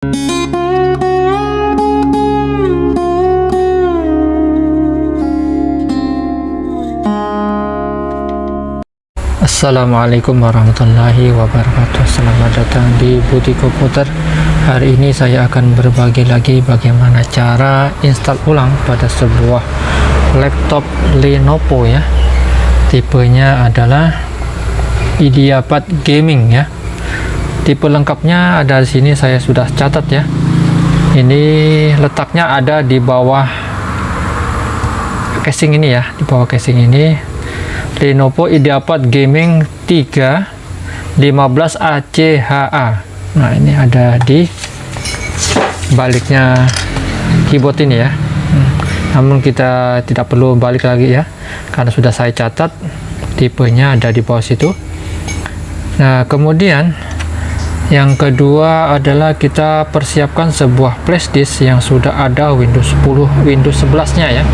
Assalamualaikum warahmatullahi wabarakatuh. Selamat datang di Buti Komputer. Hari ini saya akan berbagi lagi bagaimana cara install ulang pada sebuah laptop Lenovo ya. Tipenya adalah IdeaPad Gaming ya Tipe lengkapnya ada di sini saya sudah catat ya. Ini letaknya ada di bawah casing ini ya Di bawah casing ini. Lenovo IdeaPad Gaming 3 15 ACHA nah ini ada di baliknya keyboard ini ya. Namun kita tidak perlu balik lagi ya karena sudah saya catat tipenya ada di bawah situ. Nah kemudian yang kedua adalah kita persiapkan sebuah flashdisk yang sudah ada Windows 10 Windows 11 nya ya.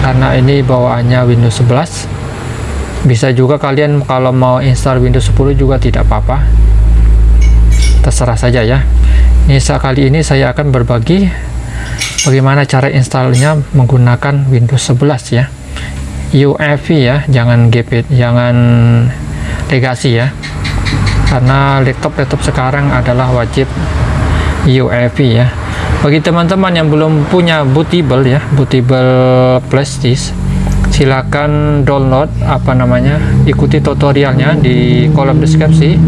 Karena ini bawaannya Windows 11 bisa juga kalian kalau mau install Windows 10 juga tidak apa-apa. Terserah saja ya. Ini kali ini saya akan berbagi bagaimana cara installnya menggunakan Windows 11 ya. UEFI ya jangan GP jangan legasi ya karena laptop-laptop sekarang adalah wajib UEFI ya. Bagi teman-teman yang belum punya bootable ya bootable flash disk silakan download apa namanya ikuti tutorialnya di kolom deskripsi.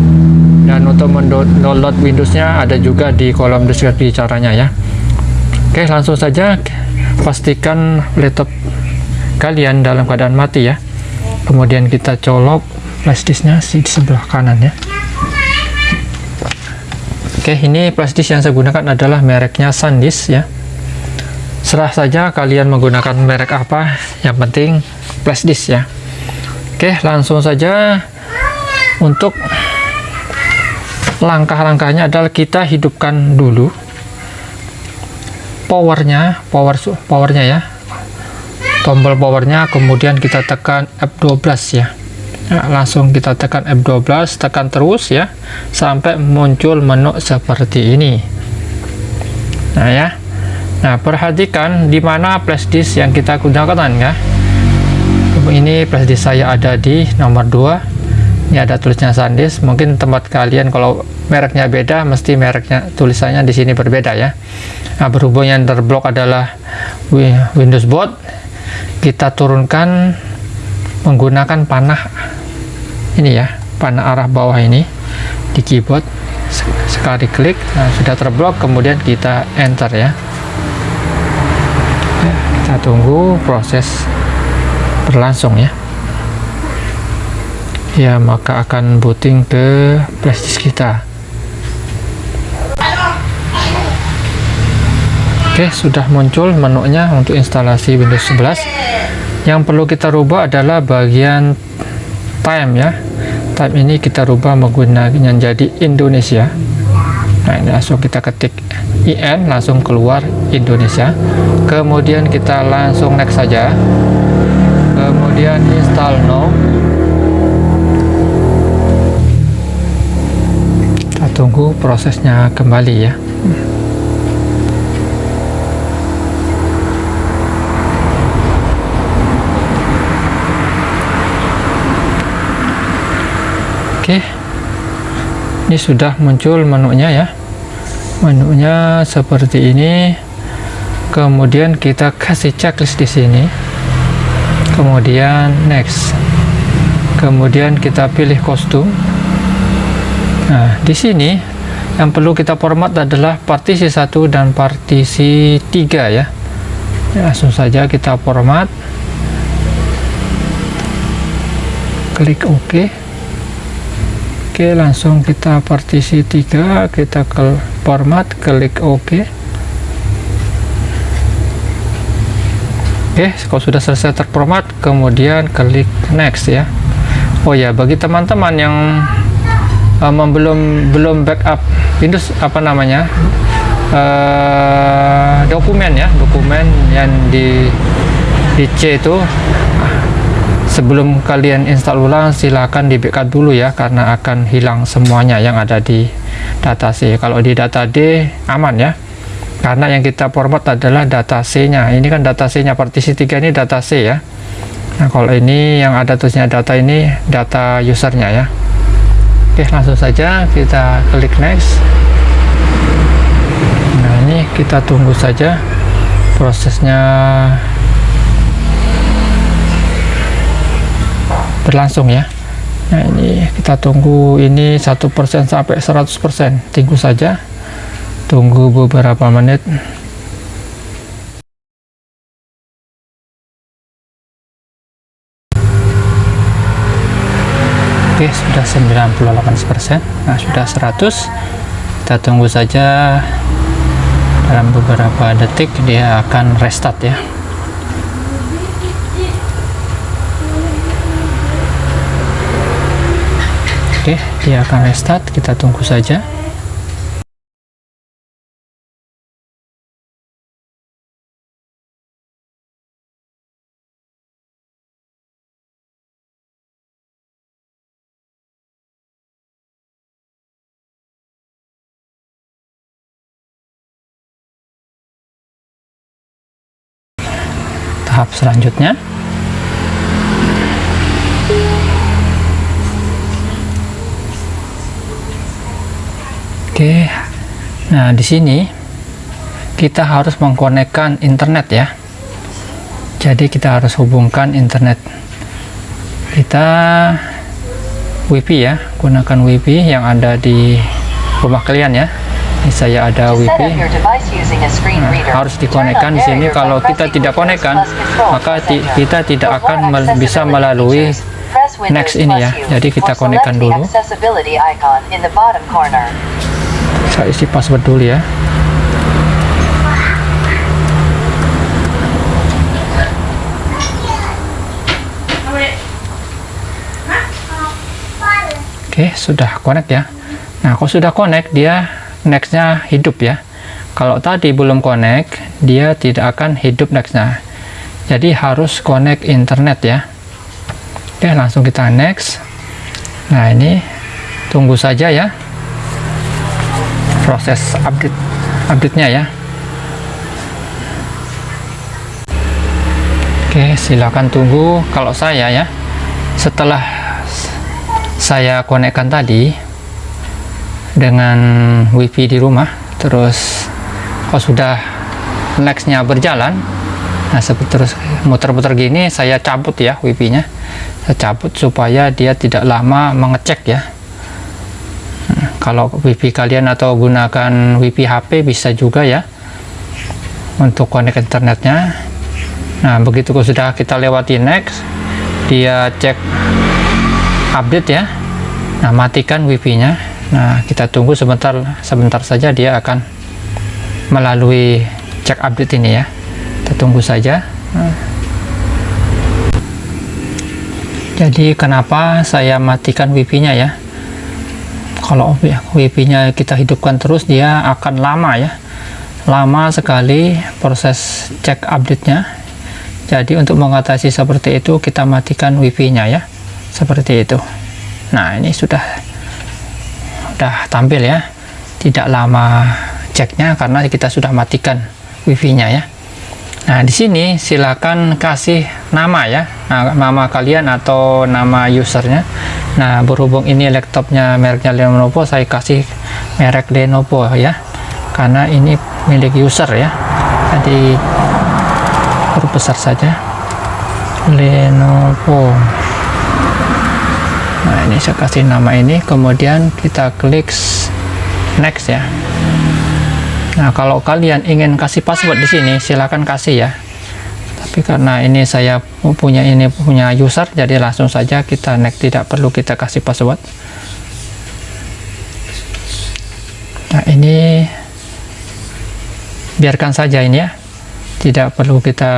Dan untuk mendownload Windowsnya ada juga di kolom deskripsi caranya ya. Oke langsung saja pastikan laptop kalian dalam keadaan mati ya. Kemudian kita colok flash disknya di sebelah kanan ya Oke, ini plastis yang saya gunakan adalah mereknya SanDisk ya. Serah saja kalian menggunakan merek apa, yang penting plastis ya. Oke, langsung saja untuk langkah-langkahnya adalah kita hidupkan dulu powernya, power powernya ya. Tombol powernya, kemudian kita tekan F12 ya nah, langsung kita tekan F12 tekan terus ya sampai muncul menu seperti ini. Nah ya. Nah perhatikan di mana flash disk yang kita gunakan ya. Ini flash disk saya ada di nomor 2 ini ada tulisnya SanDisk. Mungkin tempat kalian kalau mereknya beda mesti mereknya tulisannya di sini berbeda ya. Nah berhubung yang terblok adalah Windows Boot kita turunkan menggunakan panah ini ya panah arah bawah ini di keyboard. Sekali klik nah, sudah terblok kemudian kita enter ya. Kita tunggu proses berlangsung ya. Ya maka akan booting ke flashdisk kita. Oke sudah muncul menunya untuk instalasi Windows 11 yang perlu kita rubah adalah bagian time ya. Time ini kita rubah menggunakan jadi Indonesia. Nah ini langsung kita ketik IN langsung keluar Indonesia. Kemudian kita langsung next saja. Kemudian install now. Kita tunggu prosesnya kembali ya Oke. Ini sudah muncul menunya ya. Menunya seperti ini. Kemudian kita kasih checklist di sini. Kemudian next. Kemudian kita pilih kostum. Nah di sini yang perlu kita format adalah partisi 1 dan partisi 3 ya. Langsung saja kita format klik OK Oke langsung kita partisi 3 kita ke format klik OK Oke kalau sudah selesai terformat kemudian klik next ya. Oh ya bagi teman-teman yang um, belum belum backup Windows apa namanya uh, dokumen ya dokumen yang di di C itu sebelum kalian install ulang silahkan di backup dulu ya karena akan hilang semuanya yang ada di data C. Kalau di data D aman ya. Karena yang kita format adalah data C nya ini kan data C nya partisi 3 ini data C ya. Nah kalau ini yang ada tulisnya data ini data usernya ya. Oke langsung saja kita klik next. Nah ini kita tunggu saja prosesnya berlangsung ya. Nah ini kita tunggu ini satu persen sampai 100% tunggu saja. Tunggu beberapa menit. Oke sudah 98% nah sudah 100 kita tunggu saja. Dalam beberapa detik dia akan restart ya Oke, dia akan restart. Kita tunggu saja. Tahap selanjutnya Oke, nah di sini kita harus mengkonekkan internet ya. Jadi kita harus hubungkan internet. Kita WiFi ya, gunakan WiFi yang ada di rumah kalian ya. Ini saya ada WiFi. Nah, harus dikonekkan di sini. Kalau kita tidak konekkan, maka kita tidak akan bisa melalui next ini ya. Jadi kita konekkan dulu saya isi password dulu ya Oke, sudah connect ya. Nah, kalau sudah connect, dia nextnya hidup ya. Kalau tadi belum connect, dia tidak akan hidup nextnya. Jadi harus connect internet ya. Oke, langsung kita next. Nah, ini tunggu saja ya proses update update-nya ya. Oke silakan tunggu kalau saya ya. Setelah saya konekkan tadi dengan wifi di rumah terus kalau sudah nextnya berjalan nah seperti terus muter-muter gini saya cabut ya wifi nya saya cabut supaya dia tidak lama mengecek ya kalau wifi kalian atau gunakan wifi HP bisa juga ya untuk connect internetnya. Nah begitu sudah kita lewati next dia cek update ya. Nah matikan wifi nya nah kita tunggu sebentar sebentar saja dia akan melalui cek update ini ya. Kita tunggu saja. Jadi kenapa saya matikan wifi nya ya kalau WP-nya kita hidupkan terus dia akan lama ya. Lama sekali proses cek update-nya. Jadi untuk mengatasi seperti itu kita matikan WP-nya ya. Seperti itu. Nah ini sudah sudah tampil ya. Tidak lama ceknya karena kita sudah matikan WiFi-nya ya. Nah, di sini silakan kasih nama ya, nah, nama kalian atau nama usernya. Nah, berhubung ini laptopnya mereknya Lenovo, saya kasih merek Lenovo ya, karena ini milik user ya. Jadi huruf besar saja, Lenovo. Nah, ini saya kasih nama ini, kemudian kita klik next ya. Nah, kalau kalian ingin kasih password di sini, silakan kasih ya. Tapi karena ini saya punya ini punya user, jadi langsung saja kita next, tidak perlu kita kasih password. Nah, ini biarkan saja ini ya. Tidak perlu kita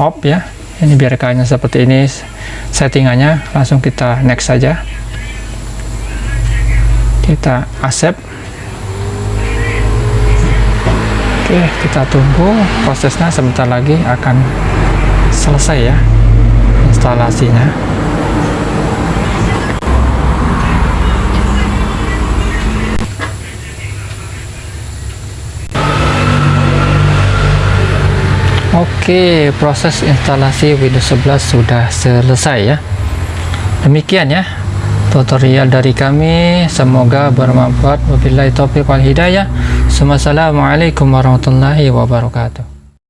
off ya. Ini biarkannya seperti ini settingannya, langsung kita next saja. Kita accept Oke, kita tunggu prosesnya sebentar lagi akan selesai ya instalasinya. Oke, proses instalasi Windows 11 sudah selesai ya. Demikian ya tutorial dari kami, semoga bermanfaat. Wabillahi taufiq wal hidayah. Wassalamualaikum warahmatullahi wabarakatuh.